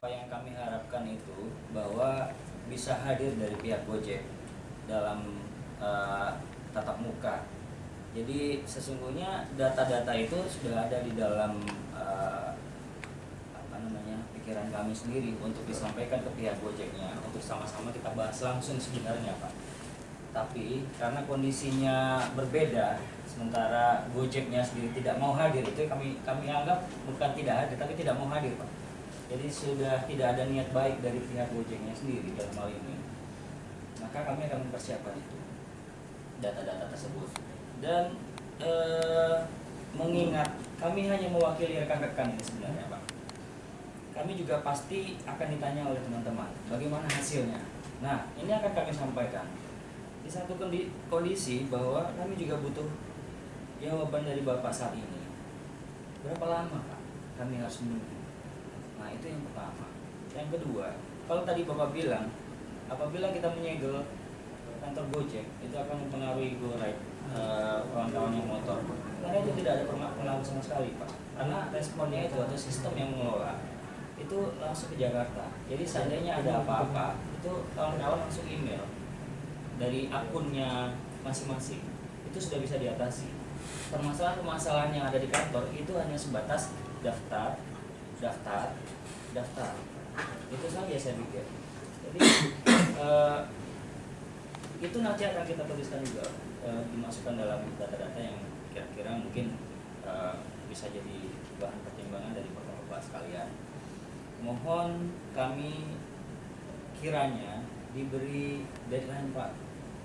Apa yang kami harapkan itu bahwa bisa hadir dari pihak Gojek dalam eh, tatap muka. Jadi sesungguhnya data-data itu sudah ada di dalam eh, apa namanya pikiran kami sendiri untuk disampaikan ke pihak Gojeknya. Untuk sama-sama kita bahas langsung sebenarnya Pak. Tapi karena kondisinya berbeda, sementara Gojeknya sendiri tidak mau hadir itu kami kami anggap bukan tidak hadir tapi tidak mau hadir Pak. Jadi sudah tidak ada niat baik dari pihak Gojeknya sendiri dalam hal ini. Maka kami akan mempersiapkan itu data-data tersebut dan eh, mengingat kami hanya mewakili rekan-rekan ini sebenarnya Pak. Kami juga pasti akan ditanya oleh teman-teman bagaimana hasilnya. Nah ini akan kami sampaikan di satu kondi- kondisi bahwa kami juga butuh jawaban dari Bapak saat ini. Berapa lama Pak kami harus menunggu? Nah itu yang pertama. Yang kedua, kalau tadi Bapak bilang apabila kita menyegel kantor Gojek itu akan mempengaruhi GoRide eh, kawan-kawan yang motor. Karena itu tidak ada pengaruh sama sekali Pak. Karena responnya itu atau sistem yang mengelola itu langsung ke Jakarta. Jadi seandainya ada apa-apa itu kawan-kawan langsung email dari akunnya masing-masing itu sudah bisa diatasi. Permasalahan-permasalahan yang ada di kantor itu hanya sebatas daftar, daftar, daftar. Itu saja saya pikir. Jadi *coughs* eh, itu nanti akan kita tuliskan juga eh, dimasukkan dalam data-data yang kira-kira mungkin eh, bisa jadi bahan pertimbangan dari bapak-bapak sekalian. Mohon kami kiranya diberi deadline Pak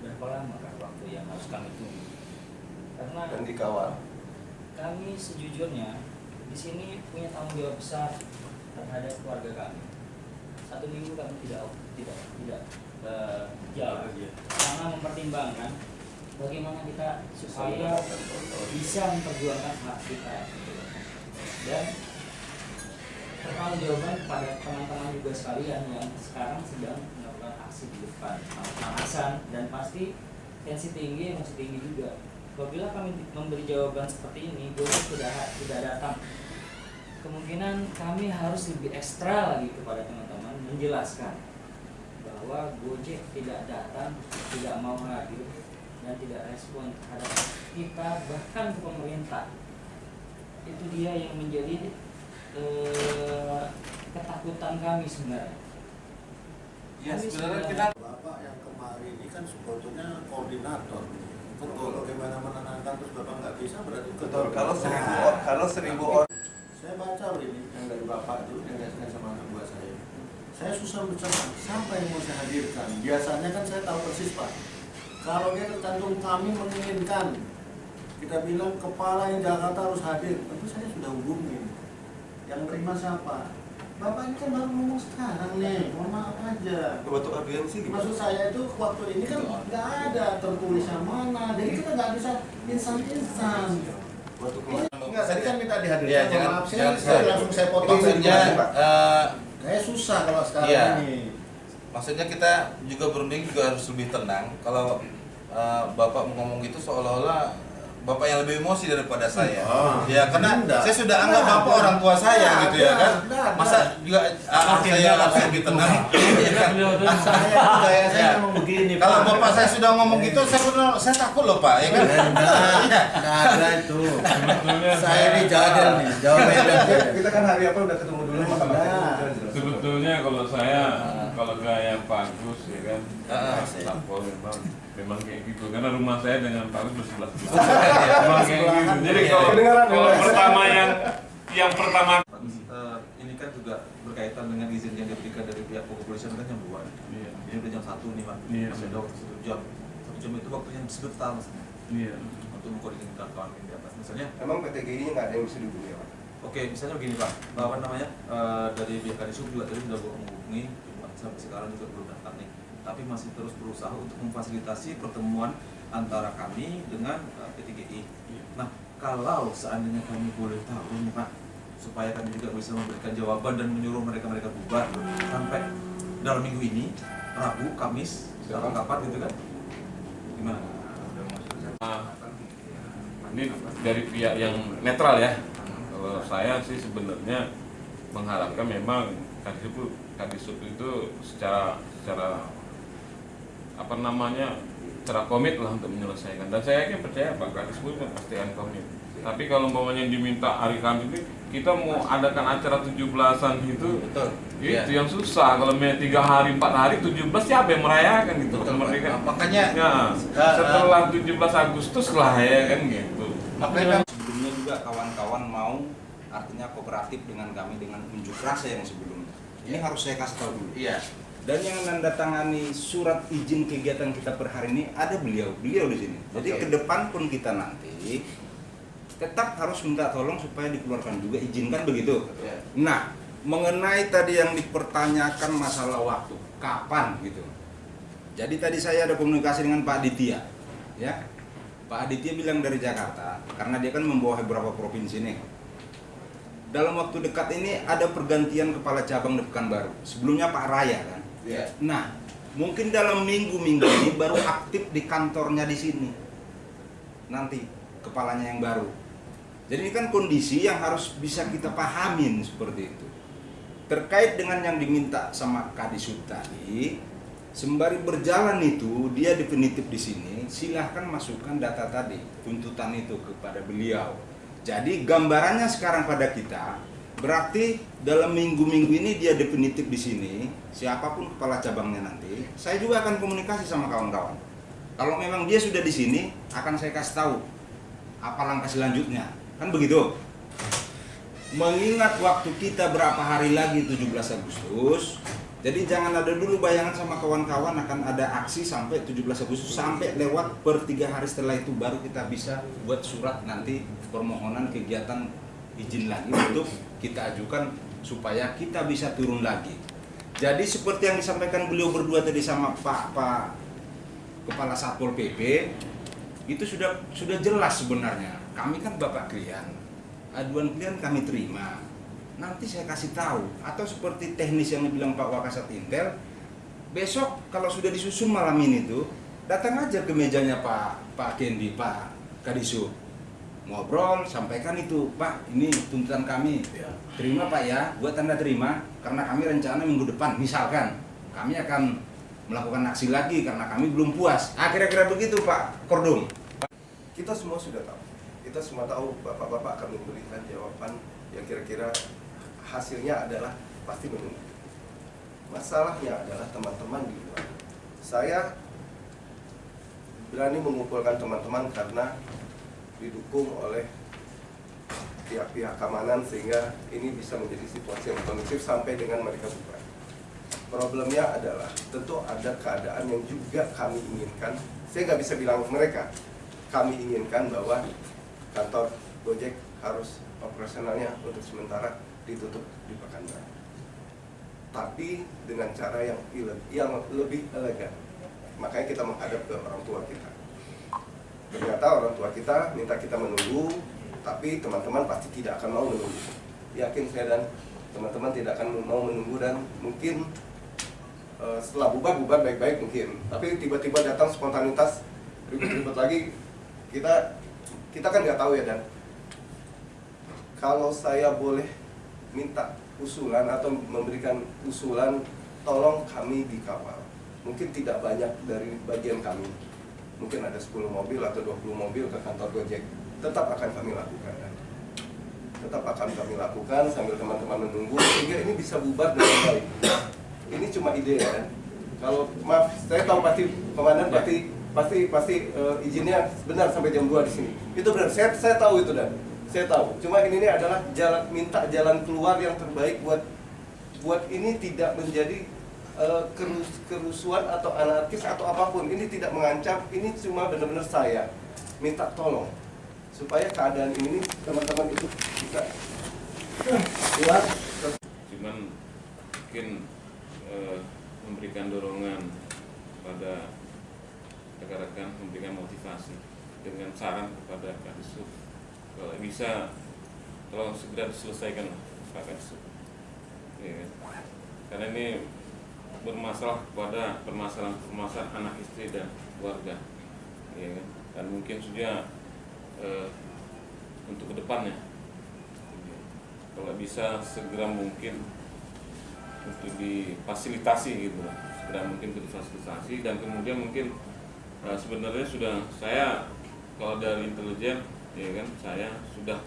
berapa lama Kak waktu yang harus kami tunggu karena dan dikawal. kami sejujurnya di sini punya tanggung jawab besar terhadap keluarga kami. Satu minggu kami tidak tidak tidak eh, jauh. Karena mempertimbangkan bagaimana kita supaya bisa memperjuangkan hak kita. Dan pertanggung jawaban kepada teman-teman juga sekalian yang sekarang sedang melakukan aksi di depan. Pemanasan dan pasti tensi tinggi masih tinggi juga apabila kami memberi jawaban seperti ini Gojek tidak tidak datang. Kemungkinan kami harus lebih ekstra lagi kepada teman-teman menjelaskan bahwa Gojek tidak datang tidak mau hadir dan tidak respon terhadap kita bahkan ke pemerintah. Itu dia yang menjadi eh, ketakutan kami sebenarnya. Ya, Kami sebenarnya kita- Bapak yang kemarin ini kan sebetulnya koordinator. Betul. Bagaimana menenangkan terus Bapak nggak bisa berarti betul kalau seribu or- kalau seribu orang Saya baca ini yang dari Bapak itu yang biasanya sama anak buah saya. Saya susah mencerna siapa yang mau saya hadirkan. Biasanya kan saya tahu persis Pak. Kalau dia tercantum kami menginginkan kita bilang kepala yang Jakarta harus hadir, tentu saya sudah hubungin. Yang terima siapa? Bapak ini kan baru ngomong sekarang nih, mohon maaf aja. Bentuk audiensi gimana? Maksud saya itu waktu ini kan nggak ada tertulis yang mana, jadi kita nggak bisa instan-instan. Waktu Enggak, tadi kan minta dihadirkan. Mohon jangan- maaf, saya, jangan- saya langsung saya potong saja, eh, Saya susah kalau sekarang Iya. ini. Maksudnya kita juga berunding juga harus lebih tenang. Kalau eh, Bapak ngomong gitu seolah-olah bapak yang lebih emosi daripada saya. Oh. Ya karena Enggak. saya sudah anggap Enggak bapak ada. orang tua saya Enggak gitu ya kan. Enggak. Masa juga ah, Oke, saya enggak. harus lebih tenang. Kan? Saya gaya saya memang begini. Kalau Pak. bapak saya sudah ngomong gitu, saya benar, saya takut loh pak, ya kan? Enggak, enggak *laughs* ada itu. Sebetulnya Saya ini jadel nih, jauh *laughs* beda. Kita kan hari apa udah ketemu dulu sebetulnya kalau saya kalau gaya Pak Agus ya kan Memang kayak gitu karena rumah saya dengan Agus bersebelah memang jadi kalau pertama yang yang pertama ini kan juga berkaitan dengan izin yang diberikan dari pihak kepolisian kan 2 Iya. ini udah jam 1 nih pak Iya. ada satu jam satu jam itu waktunya sebentar mas iya untuk mengkoordinasikan kawan di atas misalnya Emang PTGI nya nggak ada yang bisa dihubungi Pak? Oke, misalnya begini Pak, bahwa namanya eh, dari pihak Kadisub juga tadi sudah menghubungi, sampai sekarang juga belum nih. Tapi masih terus berusaha untuk memfasilitasi pertemuan antara kami dengan eh, PTGI. Nah, kalau seandainya kami boleh tahu nih Pak, supaya kami juga bisa memberikan jawaban dan menyuruh mereka-mereka bubar sampai dalam minggu ini, Rabu, Kamis, atau kapan gitu kan? Gimana? Nah, ini dari pihak yang netral ya. Kalau saya sih sebenarnya mengharapkan memang kadisub kadisub itu secara secara apa namanya secara komit lah untuk menyelesaikan dan saya yakin percaya Pak Kadisub itu pasti akan komit. Tapi kalau umpamanya diminta hari Kamis ini kita mau adakan acara 17-an itu Betul. itu Iya. yang susah kalau tiga hari empat hari 17 siapa yang merayakan gitu Betul, Pak. kemerdekaan Makanya, ya, uh, setelah 17 Agustus lah ya kan gitu Makanya sebelumnya juga kawan-kawan mau artinya kooperatif dengan kami dengan unjuk rasa yang sebelumnya. Ini harus saya kasih tahu dulu. Iya. Dan yang menandatangani surat izin kegiatan kita per hari ini ada beliau, beliau di sini. Jadi Oke. ke depan pun kita nanti tetap harus minta tolong supaya dikeluarkan juga izinkan begitu. Iya. Nah, mengenai tadi yang dipertanyakan masalah waktu, kapan gitu. Jadi tadi saya ada komunikasi dengan Pak Aditya, ya. Pak Aditya bilang dari Jakarta, karena dia kan membawa beberapa provinsi nih. Dalam waktu dekat ini ada pergantian kepala cabang di Pekanbaru. Sebelumnya Pak Raya kan. Iya. Nah, mungkin dalam minggu-minggu ini *coughs* baru aktif di kantornya di sini. Nanti kepalanya yang baru. Jadi ini kan kondisi yang harus bisa kita pahamin seperti itu. Terkait dengan yang diminta sama Kadisub tadi, sembari berjalan itu dia definitif di sini, silahkan masukkan data tadi, tuntutan itu kepada beliau. Jadi gambarannya sekarang pada kita, berarti dalam minggu-minggu ini dia definitif di sini, siapa pun kepala cabangnya nanti, saya juga akan komunikasi sama kawan-kawan. Kalau memang dia sudah di sini, akan saya kasih tahu apa langkah selanjutnya. Kan begitu? Mengingat waktu kita berapa hari lagi 17 Agustus, jadi jangan ada dulu bayangan sama kawan-kawan akan ada aksi sampai 17 Agustus sampai lewat per tiga hari setelah itu baru kita bisa buat surat nanti permohonan kegiatan izin lagi untuk kita ajukan supaya kita bisa turun lagi. Jadi seperti yang disampaikan beliau berdua tadi sama Pak Pak Kepala Satpol PP itu sudah sudah jelas sebenarnya. Kami kan Bapak klien, aduan klien kami terima. Nanti saya kasih tahu atau seperti teknis yang dibilang Pak Wakasat Intel, besok kalau sudah disusun malam ini tuh datang aja ke mejanya Pak Pak Kendi Pak Kadisub ngobrol sampaikan itu Pak ini tuntutan kami terima Pak ya buat tanda terima karena kami rencana minggu depan misalkan kami akan melakukan aksi lagi karena kami belum puas ah kira-kira begitu Pak Kordum Kita semua sudah tahu. Kita semua tahu bapak-bapak akan memberikan jawaban yang kira-kira hasilnya adalah pasti menunggu. Masalahnya adalah teman-teman di luar. Saya berani mengumpulkan teman-teman karena didukung oleh pihak-pihak keamanan sehingga ini bisa menjadi situasi yang kondusif sampai dengan mereka bubar. Problemnya adalah tentu ada keadaan yang juga kami inginkan. Saya nggak bisa bilang mereka. Kami inginkan bahwa kantor Gojek harus operasionalnya untuk sementara ditutup di Pekanbaru. Tapi dengan cara yang yang lebih elegan. Makanya kita menghadap ke orang tua kita. Ternyata orang tua kita minta kita menunggu, tapi teman-teman pasti tidak akan mau menunggu. Yakin saya dan teman-teman tidak akan mau menunggu dan mungkin eh, setelah bubar bubar baik-baik mungkin. Tapi tiba-tiba datang spontanitas ribut-ribut lagi, kita kita kan nggak tahu ya dan kalau saya boleh minta usulan atau memberikan usulan tolong kami dikawal mungkin tidak banyak dari bagian kami mungkin ada 10 mobil atau 20 mobil ke kantor Gojek tetap akan kami lakukan. Tetap akan kami lakukan sambil teman-teman menunggu. Sehingga ini bisa bubar dengan baik. Ini cuma ide ya. Kalau maaf saya tahu pasti komandan pasti pasti pasti eh, izinnya benar sampai jam 2 di sini. Itu benar. Saya saya tahu itu dan. Saya tahu. Cuma ini, ini adalah jalan minta jalan keluar yang terbaik buat buat ini tidak menjadi kerus- kerusuhan atau anarkis atau apa pun ini tidak mengancam ini cuma benar-benar saya minta tolong supaya keadaan ini teman-teman itu bisa keluar. Cuman mungkin eh, memberikan dorongan pada rekan-rekan memberikan motivasi dengan saran kepada Kadisub kalau bisa tolong segera diselesaikan Pak Kadisub ya, karena ini bermasalah kepada permasalahan-permasalahan anak istri dan keluarga ya, kan? dan mungkin sudah eh, untuk ke depannya kalau bisa segera mungkin untuk difasilitasi gitu lah segera mungkin difasilitasi dan kemudian mungkin eh, sebenarnya sudah saya kalau dari intelijen ya kan saya sudah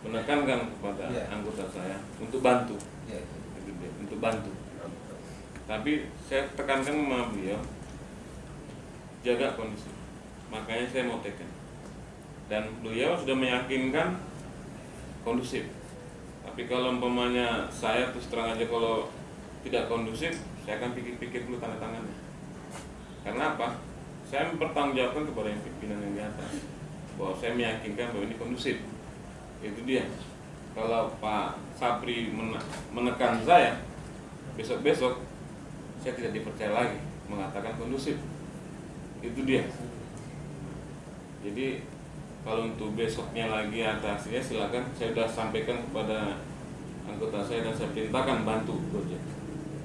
menekankan kepada Iya. anggota saya untuk bantu Iya. Gitu dia, untuk bantu tapi saya tekankan sama beliau jaga kondisi. Makanya saya mau tekan dan beliau sudah meyakinkan kondusif. Tapi kalau umpamanya saya terus terang aja kalau tidak kondusif saya akan pikir-pikir dulu tanda tangannya. Karena apa? Saya mempertanggungjawabkan kepada yang pimpinan yang di atas. Bahwa saya meyakinkan bahwa ini kondusif. Itu dia. Kalau Pak Sapri mene- menekan saya besok-besok saya tidak dipercaya lagi mengatakan kondusif. Itu dia. Jadi kalau untuk besoknya lagi ada aksinya silakan. Saya sudah sampaikan kepada anggota saya dan saya perintahkan bantu Gojek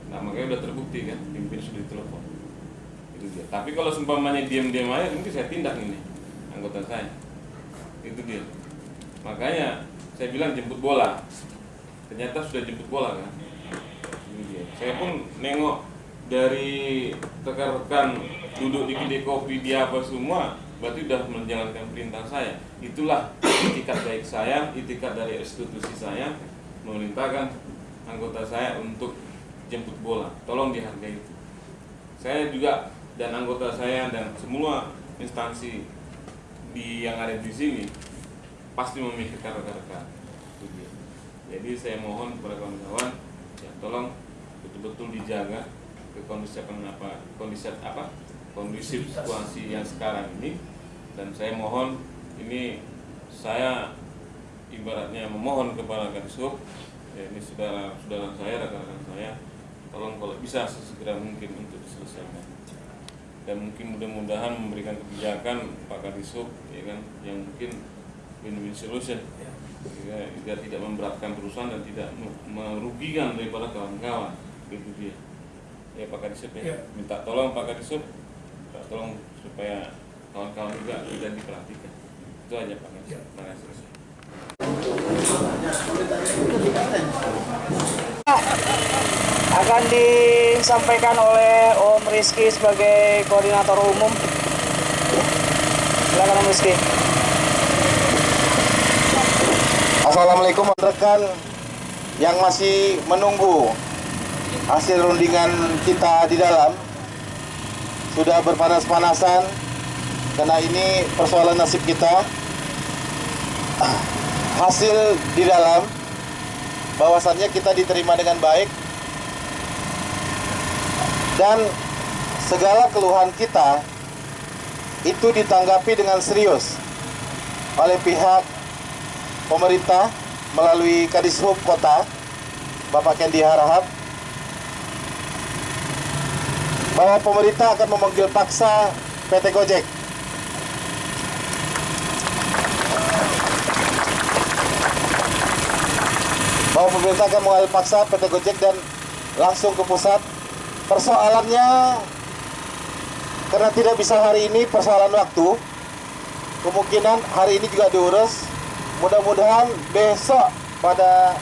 nah makanya sudah terbukti kan pimpin sudah ditelepon. Itu dia. Tapi kalau seumpamanya diam-diam aja mungkin saya tindak ini anggota saya. Itu dia. Makanya saya bilang jemput bola. Ternyata sudah jemput bola kan. Ini dia. Saya pun nengok dari rekan-rekan duduk di kedai kopi di apa semua berarti sudah menjalankan perintah saya. Itulah itikat baik saya itikat dari institusi saya memerintahkan anggota saya untuk jemput bola. Tolong dihargai itu. Saya juga dan anggota saya dan semua instansi di yang ada di sini pasti memikirkan rekan-rekan. Jadi saya mohon kepada kawan-kawan ya tolong betul-betul dijaga kondisi apa kondisi apa kondisi situasi yang sekarang ini. Dan saya mohon ini saya ibaratnya memohon kepada Kadisub ya ini saudara saudara saya rekan-rekan saya tolong kalau bisa sesegera mungkin untuk diselesaikan. Dan mungkin mudah-mudahan memberikan kebijakan Pak Kadisub ya kan yang mungkin win-win solution. Ya, tidak memberatkan perusahaan dan tidak me- merugikan daripada kawan-kawan gitu dia ya Pak Kadisub ya. Ya. minta tolong Pak Kadisub. Minta tolong supaya kawan-kawan juga tidak diperhatikan. Itu aja Pak Kadisub. Terima kasih akan disampaikan oleh Om Rizky sebagai koordinator umum. Silakan Om Rizky. Assalamualaikum rekan yang masih menunggu hasil rundingan kita di dalam sudah berpanas-panasan karena ini persoalan nasib kita. Hasil di dalam bahwasannya kita diterima dengan baik dan segala keluhan kita itu ditanggapi dengan serius oleh pihak pemerintah melalui Kadishub Kota Bapak Kendi Harahap bahwa pemerintah akan memanggil paksa PT Gojek bahwa pemerintah akan mengambil paksa PT Gojek dan langsung ke pusat. Persoalannya karena tidak bisa hari ini persoalan waktu, kemungkinan hari ini juga diurus. Mudah-mudahan besok pada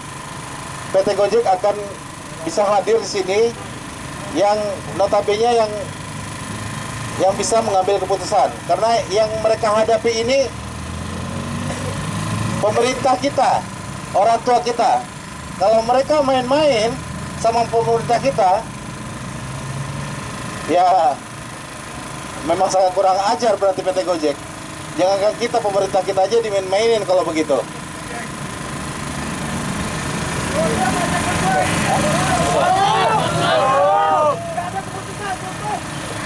PT Gojek akan bisa hadir di sini yang notabene yang yang bisa mengambil keputusan karena yang mereka hadapi ini pemerintah kita, orang tua kita. Kalau mereka main-main sama pemerintah kita, ya memang sangat kurang ajar berarti PT Gojek. Jangankan kita pemerintah kita aja dimain-mainin kalau begitu.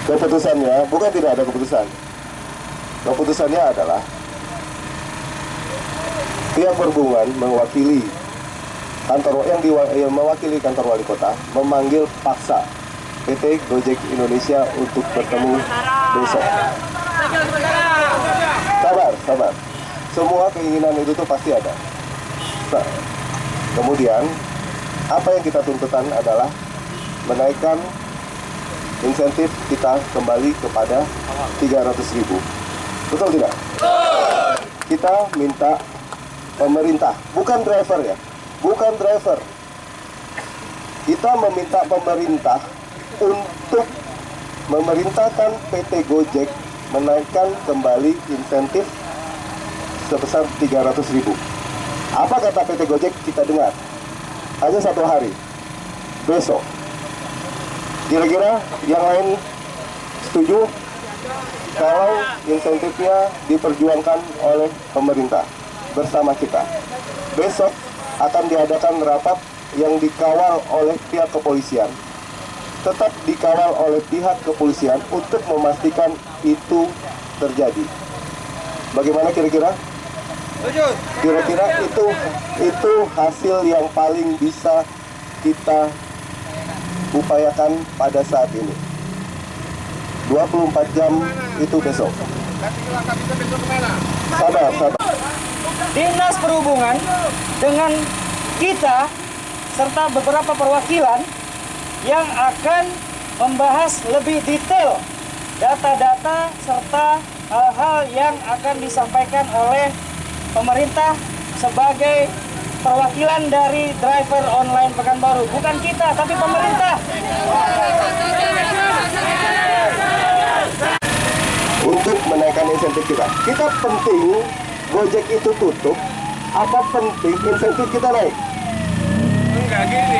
Keputusannya bukan tidak ada keputusan. Keputusannya adalah pihak perhubungan mewakili kantor yang, diwa- yang mewakili kantor wali kota memanggil paksa PT Gojek Indonesia untuk bertemu besok. Sabar, sabar. Semua keinginan itu tuh pasti ada. Nah, kemudian apa yang kita tuntutan adalah menaikkan insentif kita kembali kepada 300 ribu. Betul tidak? Kita minta pemerintah, bukan driver ya, bukan driver. Kita meminta pemerintah untuk memerintahkan PT Gojek menaikkan kembali insentif sebesar 300 ribu. Apa kata PT Gojek kita dengar? Hanya satu hari, besok. Kira-kira yang lain setuju kalau insentifnya diperjuangkan oleh pemerintah bersama kita. Besok akan diadakan rapat yang dikawal oleh pihak kepolisian. Tetap dikawal oleh pihak kepolisian untuk memastikan itu terjadi. Bagaimana kira-kira? Kira-kira itu itu hasil yang paling bisa kita upayakan pada saat ini. 24 jam itu besok. Sabar, sabar. Dinas Perhubungan dengan kita serta beberapa perwakilan yang akan membahas lebih detail data-data serta hal-hal yang akan disampaikan oleh pemerintah sebagai perwakilan dari driver online Pekanbaru. Bukan kita, tapi pemerintah. Untuk menaikkan insentif kita. Kita penting Gojek itu tutup. Apa penting insentif kita naik? Enggak gini.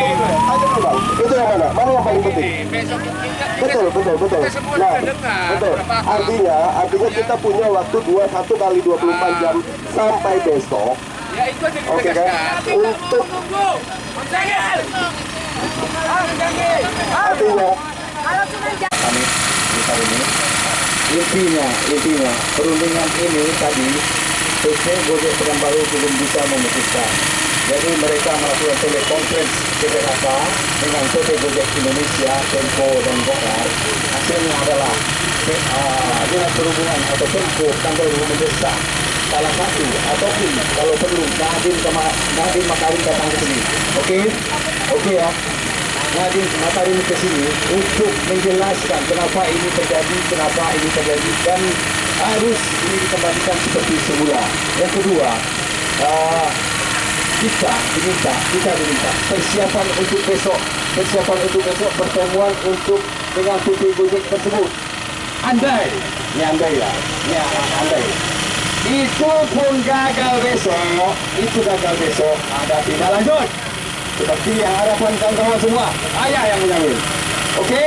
Bang. Itu yang mana? Mana yang paling penting? Besok kita Betul, betul, betul. Nah, betul. berapa hal. Artinya, artinya kita punya waktu 21 kali 24 jam sampai besok. Ya itu aja Oke kan? Untuk artinya kami di tahun ini. Intinya intinya perundingan ini tadi PT Gojek Pekanbaru belum bisa memutuskan. Jadi mereka melakukan telekonferensi PPKK dengan PT Gojek Indonesia, Tempo dan Gokar hasilnya adalah uh, Dinas Perhubungan atau Tempo Pekanbaru mendesak salah satu ataupun kalau perlu Nadiem sama Nadiem Makarim datang ke sini oke oke ya Nadiem Makarim ke sini untuk menjelaskan kenapa ini terjadi, kenapa ini terjadi dan harus ini dikembalikan seperti semula. Yang kedua, uh, kita diminta, kita diminta persiapan untuk besok, persiapan untuk besok pertemuan untuk dengan PT Gojek tersebut. Andai, ini andai lah, ini andai. Itu pun gagal besok, itu gagal besok, ada tindak lanjut. Seperti yang harapan kawan-kawan semua. Ayah yang menjamin oke?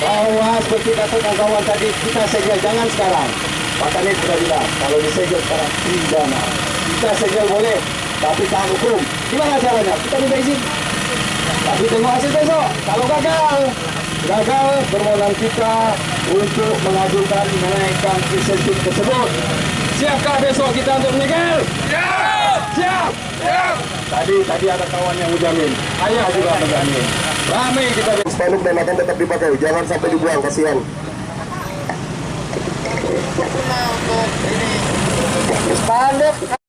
Bahwa seperti kata kawan-kawan tadi kita segel jangan sekarang. Pak Kanit sudah bilang kalau disegel sekarang pidana. Kita segel boleh tapi tahan hukum. Gimana caranya? Kita minta izin. Tapi tengok hasil besok. Kalau gagal gagal permohonan kita untuk mengajukan menaikkan insentif tersebut siapkah besok kita untuk menyegel? siap siap siap Tadi tadi ada kawan yang menjamin, ayah juga menjamin. Ramai kita spanduk dan akan tetap dipakai. Jangan sampai dibuang, kasihan. Spanduk